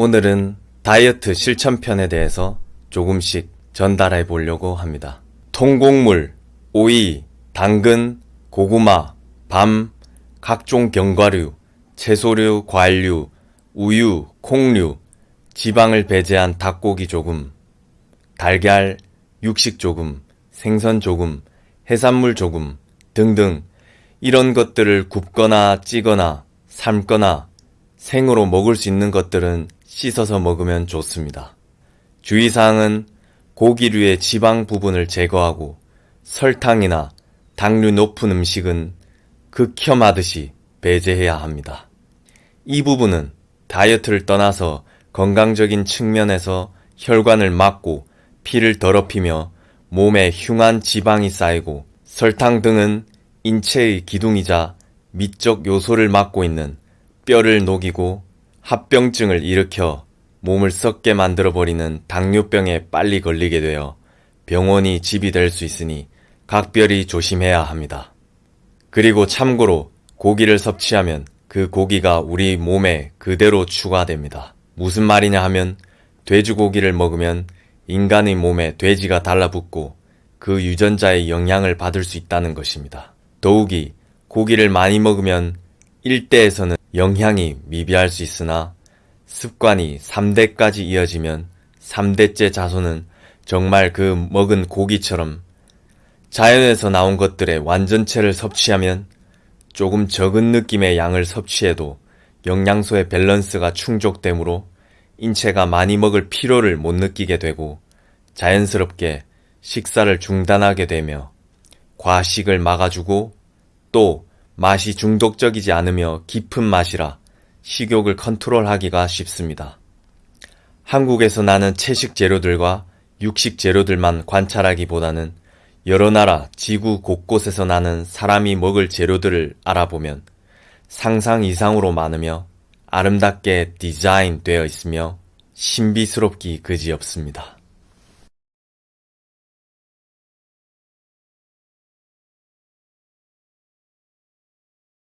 오늘은 다이어트 실천편에 대해서 조금씩 전달해 보려고 합니다. 통곡물, 오이, 당근, 고구마, 밤, 각종 견과류, 채소류, 과일류, 우유, 콩류, 지방을 배제한 닭고기 조금, 달걀, 육식 조금, 생선 조금, 해산물 조금 등등 이런 것들을 굽거나 찌거나 삶거나 생으로 먹을 수 있는 것들은 씻어서 먹으면 좋습니다. 주의사항은 고기류의 지방 부분을 제거하고 설탕이나 당류 높은 음식은 극혐하듯이 배제해야 합니다. 이 부분은 다이어트를 떠나서 건강적인 측면에서 혈관을 막고 피를 더럽히며 몸에 흉한 지방이 쌓이고 설탕 등은 인체의 기둥이자 미적 요소를 막고 있는 뼈를 녹이고 합병증을 일으켜 몸을 썩게 만들어버리는 당뇨병에 빨리 걸리게 되어 병원이 집이 될 수 있으니 각별히 조심해야 합니다. 그리고 참고로 고기를 섭취하면 그 고기가 우리 몸에 그대로 추가됩니다. 무슨 말이냐 하면 돼지고기를 먹으면 인간의 몸에 돼지가 달라붙고 그 유전자의 영향을 받을 수 있다는 것입니다. 더욱이 고기를 많이 먹으면 1대에서는 영향이 미비할 수 있으나 습관이 3대까지 이어지면 3대째 자손은 정말 그 먹은 고기처럼 자연에서 나온 것들의 완전체를 섭취하면 조금 적은 느낌의 양을 섭취해도 영양소의 밸런스가 충족되므로 인체가 많이 먹을 필요를 못 느끼게 되고 자연스럽게 식사를 중단하게 되며 과식을 막아주고 또 맛이 중독적이지 않으며 깊은 맛이라 식욕을 컨트롤하기가 쉽습니다. 한국에서 나는 채식 재료들과 육식 재료들만 관찰하기보다는 여러 나라 지구 곳곳에서 나는 사람이 먹을 재료들을 알아보면 상상 이상으로 많으며 아름답게 디자인되어 있으며 신비스럽기 그지없습니다.